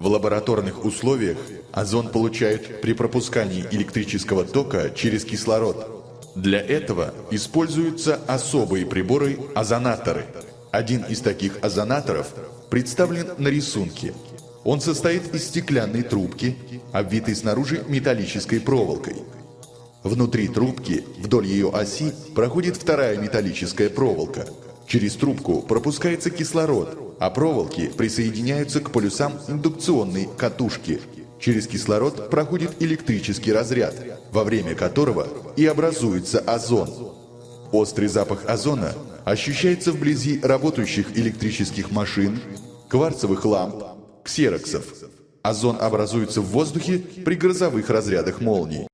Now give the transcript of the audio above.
В лабораторных условиях озон получают при пропускании электрического тока через кислород. Для этого используются особые приборы – озонаторы. Один из таких озонаторов представлен на рисунке. Он состоит из стеклянной трубки, обвитой снаружи металлической проволокой. Внутри трубки, вдоль ее оси, проходит вторая металлическая проволока. Через трубку пропускается кислород, а проволоки присоединяются к полюсам индукционной катушки. Через кислород проходит электрический разряд, во время которого и образуется озон. Острый запах озона ощущается вблизи работающих электрических машин, кварцевых ламп, ксероксов. Озон образуется в воздухе при грозовых разрядах молний.